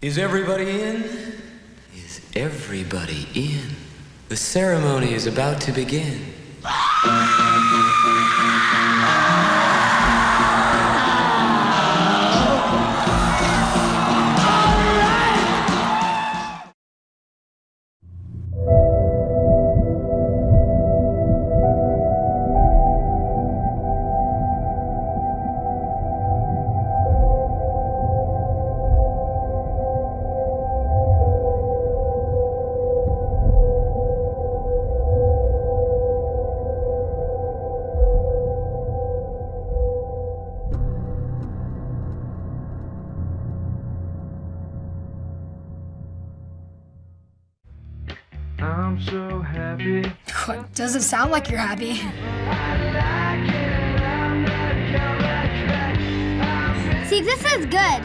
Is everybody in? Is everybody in? The ceremony is about to begin. Doesn't sound like you're happy. See, this is good.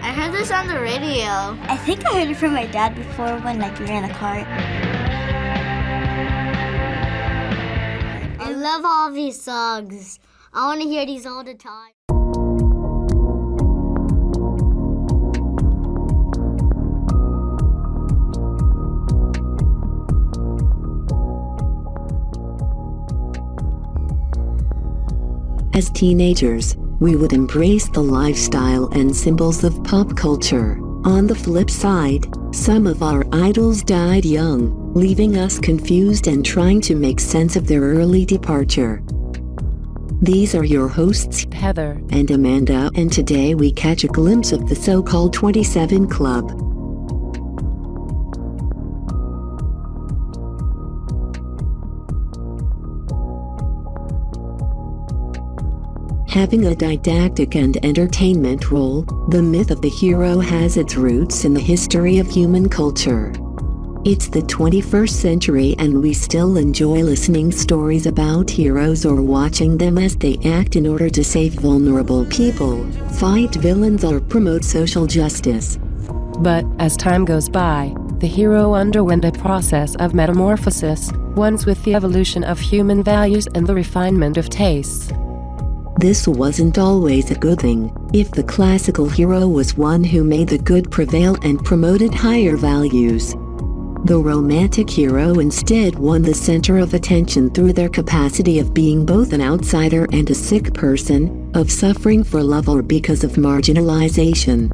I heard this on the radio. I think I heard it from my dad before when like we were in the car. I love all these songs. I want to hear these all the time. As teenagers, we would embrace the lifestyle and symbols of pop culture. On the flip side, some of our idols died young, leaving us confused and trying to make sense of their early departure. These are your hosts, Heather and Amanda, and today we catch a glimpse of the so-called 27 Club. Having a didactic and entertainment role, the myth of the hero has its roots in the history of human culture. It's the 21st century and we still enjoy listening stories about heroes or watching them as they act in order to save vulnerable people, fight villains or promote social justice. But, as time goes by, the hero underwent a process of metamorphosis, once with the evolution of human values and the refinement of tastes. This wasn't always a good thing, if the classical hero was one who made the good prevail and promoted higher values. The romantic hero instead won the center of attention through their capacity of being both an outsider and a sick person, of suffering for love or because of marginalization.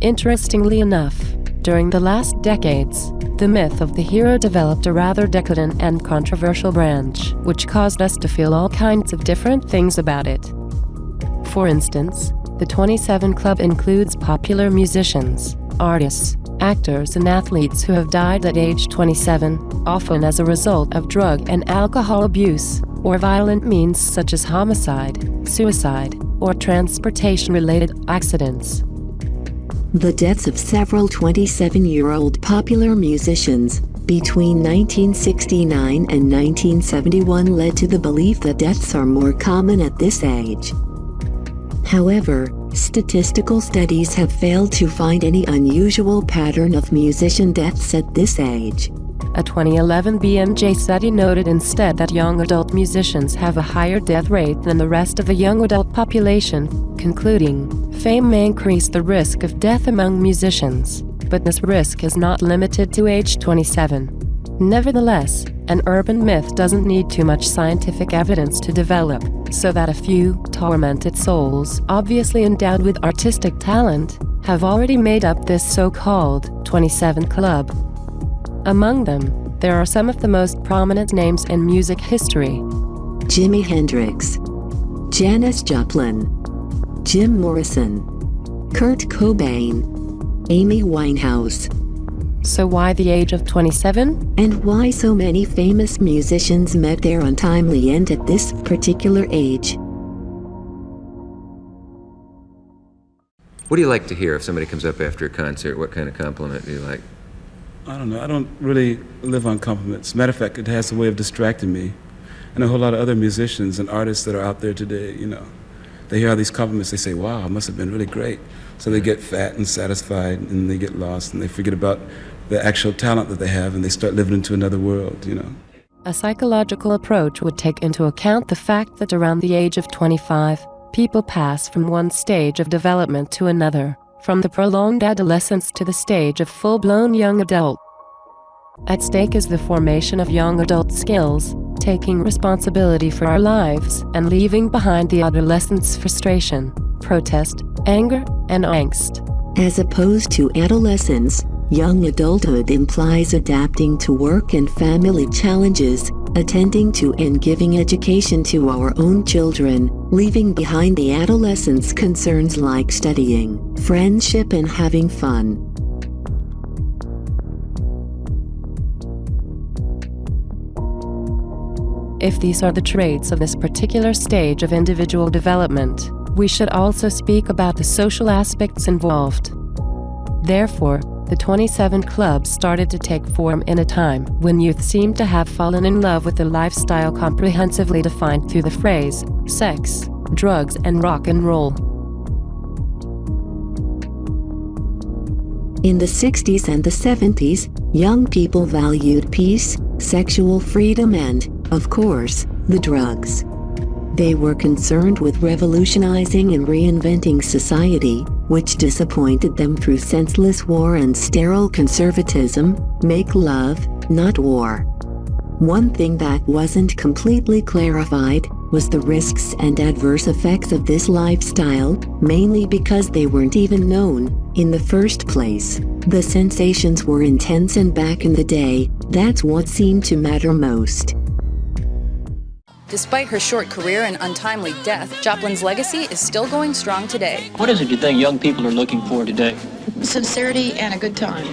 Interestingly enough, during the last decades, the myth of the hero developed a rather decadent and controversial branch, which caused us to feel all kinds of different things about it. For instance, the 27 Club includes popular musicians, artists, actors and athletes who have died at age 27, often as a result of drug and alcohol abuse, or violent means such as homicide, suicide, or transportation-related accidents. The deaths of several 27-year-old popular musicians between 1969 and 1971 led to the belief that deaths are more common at this age. However, statistical studies have failed to find any unusual pattern of musician deaths at this age. A 2011 BMJ study noted instead that young adult musicians have a higher death rate than the rest of the young adult population, concluding, fame may increase the risk of death among musicians, but this risk is not limited to age 27. Nevertheless, an urban myth doesn't need too much scientific evidence to develop, so that a few tormented souls, obviously endowed with artistic talent, have already made up this so-called 27 Club. Among them, there are some of the most prominent names in music history. Jimi Hendrix, Janis Joplin, Jim Morrison, Kurt Cobain, Amy Winehouse. So why the age of 27? And why so many famous musicians met their untimely end at this particular age? What do you like to hear if somebody comes up after a concert? What kind of compliment do you like? I don't know. I don't really live on compliments. Matter of fact, it has a way of distracting me. And a whole lot of other musicians and artists that are out there today, you know, they hear all these compliments, they say, wow, it must have been really great. So they get fat and satisfied and they get lost and they forget about the actual talent that they have and they start living into another world, you know. A psychological approach would take into account the fact that around the age of 25, people pass from one stage of development to another, from the prolonged adolescence to the stage of full-blown young adult. At stake is the formation of young adult skills, taking responsibility for our lives and leaving behind the adolescent's frustration, protest, anger, and angst. As opposed to adolescence, young adulthood implies adapting to work and family challenges, attending to and giving education to our own children, leaving behind the adolescent's concerns like studying, friendship and having fun. If these are the traits of this particular stage of individual development, we should also speak about the social aspects involved. Therefore, the 27 clubs started to take form in a time when youth seemed to have fallen in love with a lifestyle comprehensively defined through the phrase sex, drugs, and rock and roll. In the 60s and the 70s, young people valued peace, sexual freedom and, of course, the drugs. They were concerned with revolutionizing and reinventing society, which disappointed them through senseless war and sterile conservatism, make love, not war. One thing that wasn't completely clarified was the risks and adverse effects of this lifestyle, mainly because they weren't even known in the first place. The sensations were intense and back in the day, that's what seemed to matter most. Despite her short career and untimely death, Joplin's legacy is still going strong today. What is it you think young people are looking for today? Sincerity and a good time.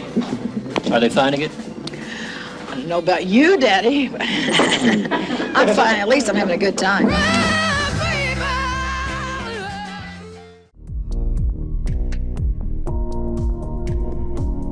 Are they finding it? I don't know about you, Daddy. I'm fine. At least I'm having a good time.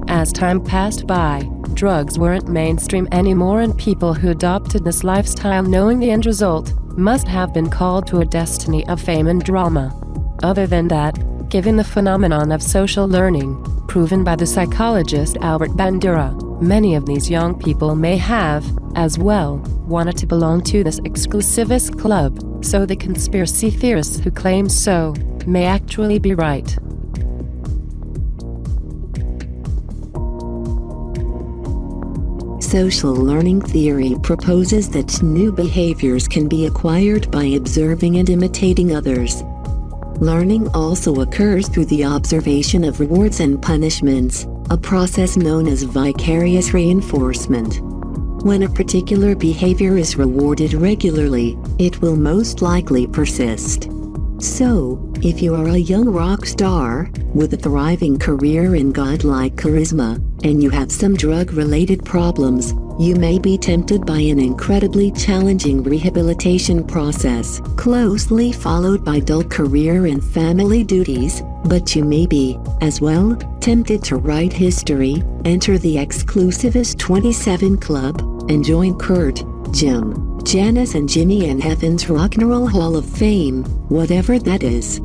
As time passed by, drugs weren't mainstream anymore and people who adopted this lifestyle knowing the end result must have been called to a destiny of fame and drama. Other than that, given the phenomenon of social learning, proven by the psychologist Albert Bandura, many of these young people may have, as well, wanted to belong to this exclusivist club, so the conspiracy theorists who claim so may actually be right. Social learning theory proposes that new behaviors can be acquired by observing and imitating others. Learning also occurs through the observation of rewards and punishments, a process known as vicarious reinforcement. When a particular behavior is rewarded regularly, it will most likely persist. So, if you are a young rock star, with a thriving career and godlike charisma, and you have some drug-related problems, you may be tempted by an incredibly challenging rehabilitation process, closely followed by dull career and family duties, but you may be, as well, tempted to write history, enter the exclusivist 27 Club, and join Kurt, Jim, Janis and Jimi and Heaven's Rock and Roll Hall of Fame, whatever that is.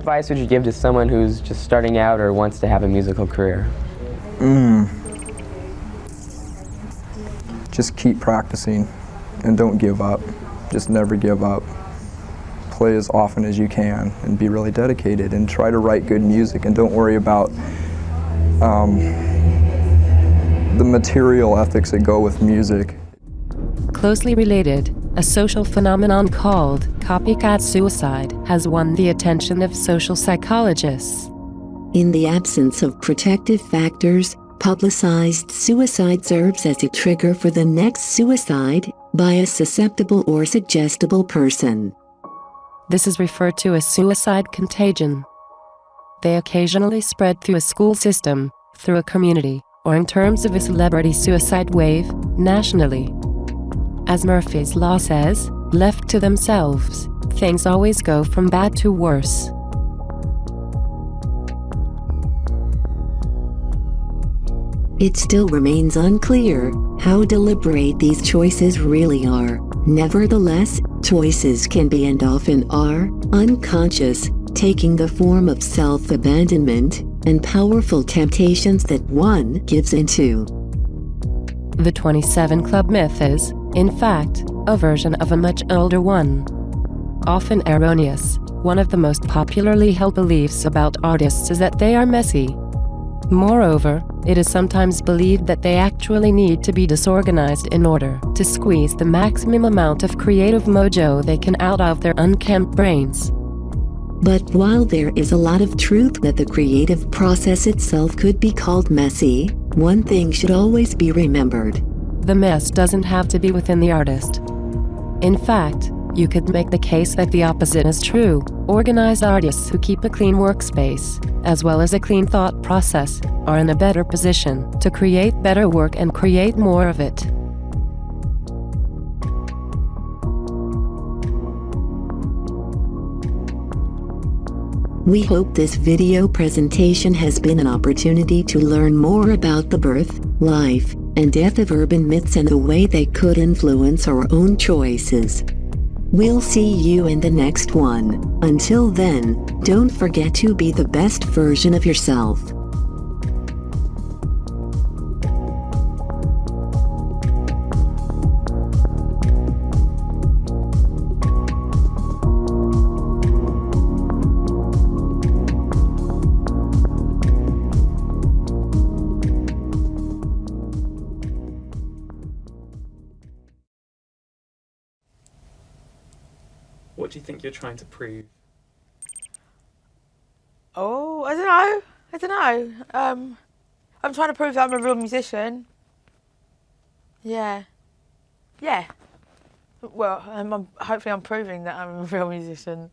Advice would you give to someone who's just starting out or wants to have a musical career? Mm. Just keep practicing and don't give up. Just never give up. Play as often as you can and be really dedicated and try to write good music and don't worry about um, the material ethics that go with music. Closely related, a social phenomenon called copycat suicide has won the attention of social psychologists. In the absence of protective factors, publicized suicide serves as a trigger for the next suicide by a susceptible or suggestible person. This is referred to as suicide contagion. They occasionally spread through a school system, through a community, or in terms of a celebrity suicide wave, nationally. As Murphy's Law says, left to themselves, things always go from bad to worse. It still remains unclear how deliberate these choices really are. Nevertheless, choices can be and often are unconscious, taking the form of self-abandonment and powerful temptations that one gives into. The 27 Club myth is, in fact, a version of a much older one. often erroneous. One of the most popularly held beliefs about artists is that they are messy. Moreover, it is sometimes believed that they actually need to be disorganized in order to squeeze the maximum amount of creative mojo they can out of their unkempt brains. But while there is a lot of truth that the creative process itself could be called messy, one thing should always be remembered. The mess doesn't have to be within the artist. In fact, you could make the case that the opposite is true. Organized artists who keep a clean workspace, as well as a clean thought process, are in a better position to create better work and create more of it. We hope this video presentation has been an opportunity to learn more about the birth, life, and death of urban myths and the way they could influence our own choices. We'll see you in the next one. Until then, don't forget to be the best version of yourself. You're trying to prove? Oh, I don't know. I don't know. Um, I'm trying to prove that I'm a real musician. Yeah. Yeah. Well, I'm, hopefully I'm proving that I'm a real musician.